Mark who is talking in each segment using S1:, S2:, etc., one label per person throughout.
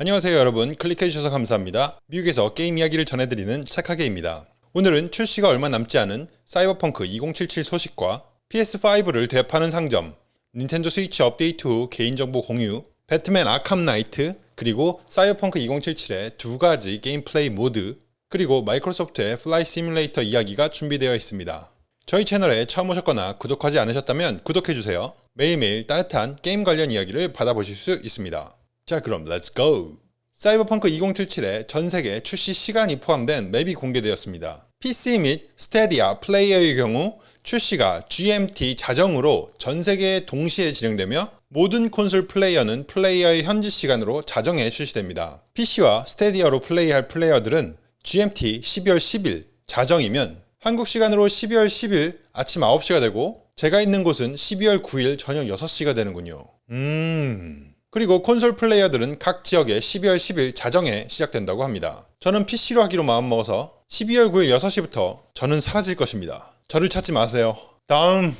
S1: 안녕하세요 여러분. 클릭해주셔서 감사합니다. 미국에서 게임 이야기를 전해드리는 착하게입니다. 오늘은 출시가 얼마 남지 않은 사이버펑크 2077 소식과 PS5를 되파는 상점 닌텐도 스위치 업데이트 후 개인정보 공유 배트맨 아캄 나이트 그리고 사이버펑크 2077의 두 가지 게임 플레이 모드 그리고 마이크로소프트의 플라이 시뮬레이터 이야기가 준비되어 있습니다. 저희 채널에 처음 오셨거나 구독하지 않으셨다면 구독해주세요. 매일매일 따뜻한 게임 관련 이야기를 받아보실 수 있습니다 자 그럼 go! 사이버펑크 2077의 전세계 출시 시간이 포함된 map이 공개되었습니다. PC 및 스테디아 플레이어의 경우 출시가 GMT 자정으로 전세계에 동시에 진행되며 모든 콘솔 플레이어는 플레이어의 현지 시간으로 자정에 출시됩니다. PC와 스테디아로 플레이할 플레이어들은 GMT 12월 10일 자정이면 한국 시간으로 12월 10일 아침 9시가 되고 제가 있는 곳은 12월 9일 저녁 6시가 되는군요. 음... 그리고 콘솔 플레이어들은 각 지역에 12월 10일 자정에 시작된다고 합니다. 저는 PC로 하기로 마음먹어서 12월 9일 6시부터 저는 사라질 것입니다. 저를 찾지 마세요. 다음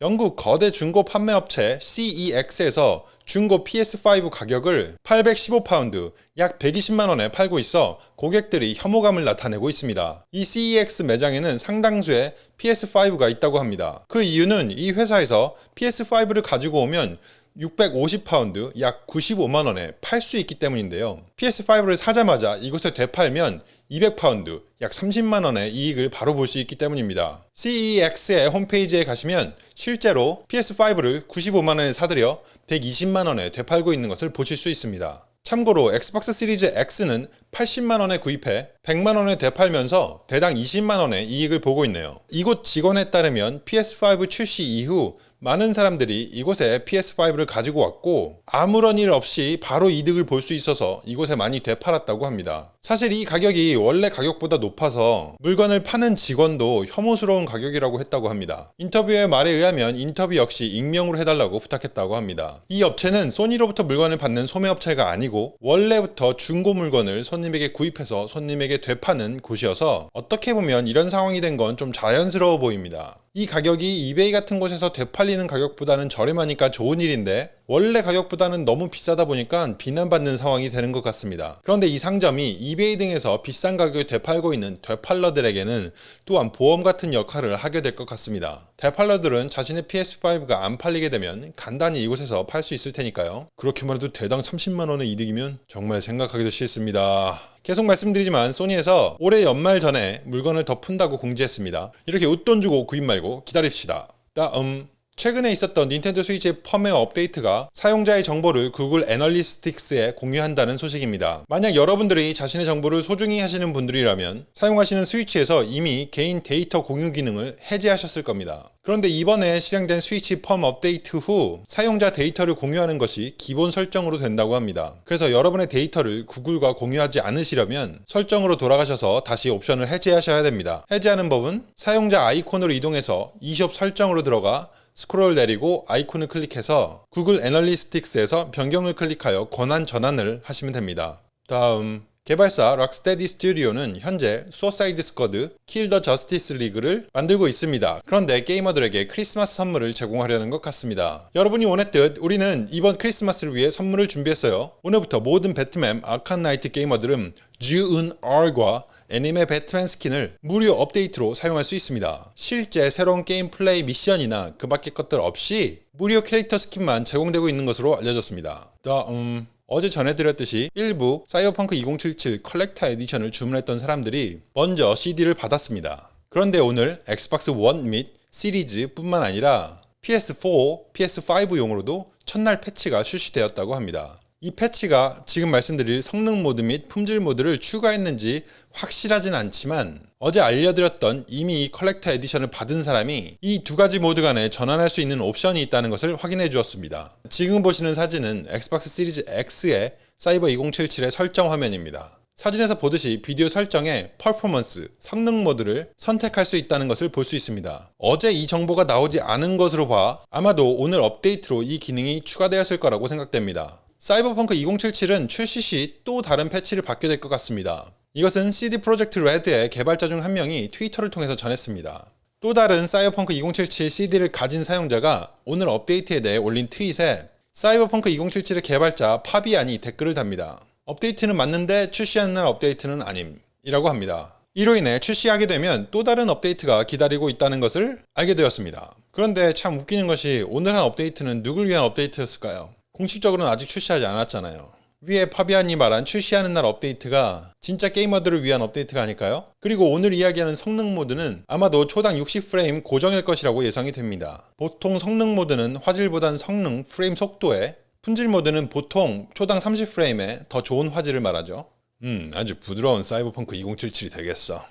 S1: 영국 거대 중고 판매업체 CEX에서 중고 PS5 가격을 815파운드, 약 120만원에 팔고 있어 고객들이 혐오감을 나타내고 있습니다. 이 CEX 매장에는 상당수의 PS5가 있다고 합니다. 그 이유는 이 회사에서 PS5를 가지고 오면 650파운드 약 95만원에 팔 수 있기 때문인데요. PS5를 사자마자 이곳에 되팔면 200파운드 약 30만원의 이익을 바로 볼 수 있기 때문입니다. CEX의 홈페이지에 가시면 실제로 PS5를 95만원에 사들여 120만원에 되팔고 있는 것을 보실 수 있습니다. 참고로 엑스박스 시리즈 X는 80만원에 구입해 100만원에 되팔면서 대당 20만원의 이익을 보고 있네요. 이곳 직원에 따르면 PS5 출시 이후 많은 사람들이 이곳에 PS5를 가지고 왔고 아무런 일 없이 바로 이득을 볼 수 있어서 이곳에 많이 되팔았다고 합니다. 사실 이 가격이 원래 가격보다 높아서 물건을 파는 직원도 혐오스러운 가격이라고 했다고 합니다. 인터뷰이의 말에 의하면 인터뷰 역시 익명으로 해달라고 부탁했다고 합니다. 이 업체는 소니로부터 물건을 받는 소매업체가 아니고 원래부터 중고 물건을 손님에게 구입해서 손님에게 되파는 곳이어서 어떻게 보면 이런 상황이 된 건 좀 자연스러워 보입니다. 이 가격이 이베이 같은 곳에서 되팔리는 가격보다는 저렴하니까 좋은 일인데 원래 가격보다는 너무 비싸다 보니까 비난받는 상황이 되는 것 같습니다. 그런데 이 상점이 이베이 등에서 비싼 가격에 되팔고 있는 되팔러들에게는 또한 보험 같은 역할을 하게 될 것 같습니다. 되팔러들은 자신의 PS5가 안 팔리게 되면 간단히 이곳에서 팔 수 있을 테니까요. 그렇게만 해도 대당 30만원의 이득이면 정말 생각하기도 싫습니다. 계속 말씀드리지만 소니에서 올해 연말 전에 물건을 더 푼다고 공지했습니다. 이렇게 웃돈 주고 구입 말고 기다립시다. 다음 최근에 있었던 닌텐도 스위치의 펌웨어 업데이트가 사용자의 정보를 구글 애널리틱스에 공유한다는 소식입니다. 만약 여러분들이 자신의 정보를 소중히 하시는 분들이라면 사용하시는 스위치에서 이미 개인 데이터 공유 기능을 해제하셨을 겁니다. 그런데 이번에 실행된 스위치 펌 업데이트 후 사용자 데이터를 공유하는 것이 기본 설정으로 된다고 합니다. 그래서 여러분의 데이터를 구글과 공유하지 않으시려면 설정으로 돌아가셔서 다시 옵션을 해제하셔야 됩니다. 해제하는 법은 사용자 아이콘으로 이동해서 e숍 설정으로 들어가 스크롤 내리고 아이콘을 클릭해서 Google Analytics에서 변경을 클릭하여 권한 전환을 하시면 됩니다. 다음 개발사 Rocksteady Studio는 현재 Suicide Squad, Kill the Justice League를 만들고 있습니다. 그런데 게이머들에게 크리스마스 선물을 제공하려는 것 같습니다. 여러분이 원했듯 우리는 이번 크리스마스를 위해 선물을 준비했어요. 오늘부터 모든 Batman Arkham Knight 게이머들은 Zur-En-Arrh과 anime Batman skin을 무료 업데이트로 사용할 수 있습니다. 실제 새로운 게임 플레이 미션이나 그 밖의 것들 없이 무료 캐릭터 skin만 제공되고 있는 것으로 알려졌습니다. 다음 어제 전해드렸듯이 일부 사이버펑크 2077 컬렉터 에디션을 주문했던 사람들이 먼저 CD를 받았습니다. 그런데 오늘 Xbox 1 및 시리즈 뿐만 아니라 PS4, PS5용으로도 첫날 패치가 출시되었다고 합니다. 이 패치가 지금 말씀드릴 성능 모드 및 품질 모드를 추가했는지 확실하진 않지만 어제 알려드렸던 이미 이 collector edition을 받은 사람이 이 두 가지 모드 간에 전환할 수 있는 옵션이 있다는 것을 확인해 주었습니다. 지금 보시는 사진은 엑스박스 시리즈 X의 사이버 2077의 설정 화면입니다. 사진에서 보듯이 비디오 설정에 퍼포먼스, 성능 모드를 선택할 수 있다는 것을 볼 수 있습니다. 어제 이 정보가 나오지 않은 것으로 봐 아마도 오늘 업데이트로 이 기능이 추가되었을 거라고 생각됩니다. 사이버펑크 2077은 출시 시 또 다른 패치를 받게 될 것 같습니다. 이것은 CD 프로젝트 레드의 개발자 중 한 명이 트위터를 통해서 전했습니다. 또 다른 사이버펑크 2077 CD를 가진 사용자가 오늘 업데이트에 대해 올린 트윗에 사이버펑크 2077의 개발자 파비안이 댓글을 답니다. 업데이트는 맞는데 출시하는 날 업데이트는 아님 이라고 합니다. 이로 인해 출시하게 되면 또 다른 업데이트가 기다리고 있다는 것을 알게 되었습니다. 그런데 참 웃기는 것이 오늘 한 업데이트는 누굴 위한 업데이트였을까요? 공식적으로는 아직 출시하지 않았잖아요. 위에 파비안이 말한 출시하는 날 업데이트가 진짜 게이머들을 위한 업데이트가 아닐까요? 그리고 오늘 이야기하는 성능 모드는 아마도 초당 60프레임 고정일 것이라고 예상이 됩니다. 보통 성능 모드는 화질보단 성능, 프레임 속도에 품질 모드는 보통 초당 30프레임에 더 좋은 화질을 말하죠. 음, 아주 부드러운 사이버펑크 2077이 되겠어.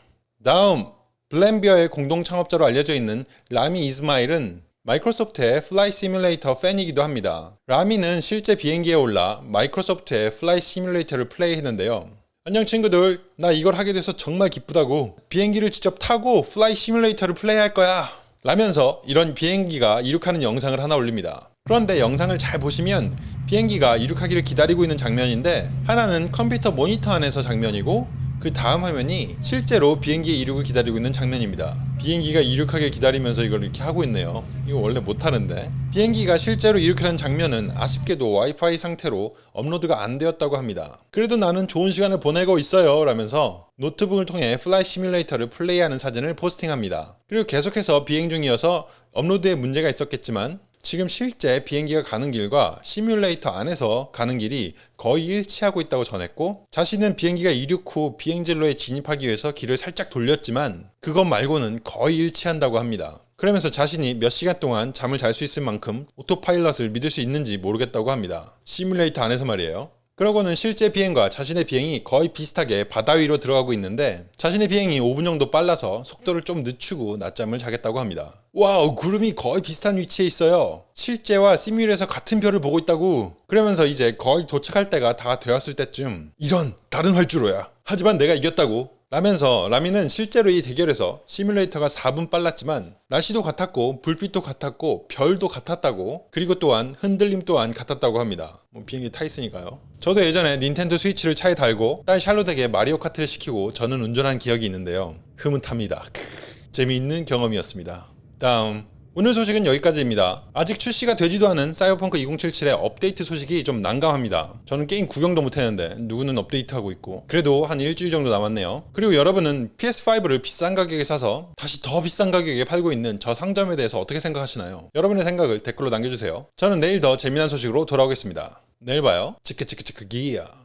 S1: 다음, Vlambeer의 공동 창업자로 알려져 있는 라미 이스마일은 Microsoft의 Flight Simulator 팬이기도 합니다. 라미는 실제 비행기에 올라 Microsoft의 Flight Simulator를 플레이했는데요. 안녕 친구들, 나 이걸 하게 돼서 정말 기쁘다고. 비행기를 직접 타고 Flight Simulator를 플레이할 거야. 라면서 이런 비행기가 이륙하는 영상을 하나 올립니다. 그런데 영상을 잘 보시면 비행기가 이륙하기를 기다리고 있는 장면인데 하나는 컴퓨터 모니터 안에서 장면이고 그 다음 화면이 실제로 비행기의 이륙을 기다리고 있는 장면입니다. 비행기가 이륙하길 기다리면서 이걸 이렇게 하고 있네요. 이거 원래 못하는데. 비행기가 실제로 이륙하는 장면은 아쉽게도 와이파이 상태로 업로드가 안 되었다고 합니다. 그래도 나는 좋은 시간을 보내고 있어요. 라면서 노트북을 통해 Flight Simulator를 플레이하는 사진을 포스팅합니다. 그리고 계속해서 비행 중이어서 업로드에 문제가 있었겠지만 지금 실제 비행기가 가는 길과 시뮬레이터 안에서 가는 길이 거의 일치하고 있다고 전했고 자신은 비행기가 이륙 후 비행진로에 진입하기 위해서 길을 살짝 돌렸지만 그것 말고는 거의 일치한다고 합니다. 그러면서 자신이 몇 시간 동안 잠을 잘 수 있을 만큼 autopilot을 믿을 수 있는지 모르겠다고 합니다. 시뮬레이터 안에서 말이에요. 그러고는 실제 비행과 자신의 비행이 거의 비슷하게 바다 위로 들어가고 있는데 자신의 비행이 5분 정도 빨라서 속도를 좀 늦추고 낮잠을 자겠다고 합니다. wow 구름이 거의 비슷한 위치에 있어요. 실제와 시뮬에서 같은 별을 보고 있다고 그러면서 이제 거의 도착할 때가 다 되었을 때쯤 이런 다른 활주로야. 하지만 내가 이겼다고 라면서 라미는 실제로 이 대결에서 시뮬레이터가 4분 빨랐지만 날씨도 같았고 불빛도 같았고 별도 같았다고 그리고 또한 흔들림 또한 같았다고 합니다. 뭐 비행기 타 있으니까요. 저도 예전에 Nintendo Switch를 차에 달고 딸 샬롯에게 Mario Kart를 시키고 저는 운전한 기억이 있는데요. 흐뭇합니다. 재미있는 경험이었습니다. 다음 오늘 소식은 여기까지입니다. 아직 출시가 되지도 않은 사이버펑크 2077의 업데이트 소식이 좀 난감합니다. 저는 게임 구경도 못했는데 누구는 업데이트하고 있고 그래도 한 일주일 정도 남았네요. 그리고 여러분은 PS5를 비싼 가격에 사서 다시 더 비싼 가격에 팔고 있는 저 상점에 대해서 어떻게 생각하시나요? 여러분의 생각을 댓글로 남겨주세요. 저는 내일 더 재미난 소식으로 돌아오겠습니다. 내일 봐요. 치크치크치크 기야.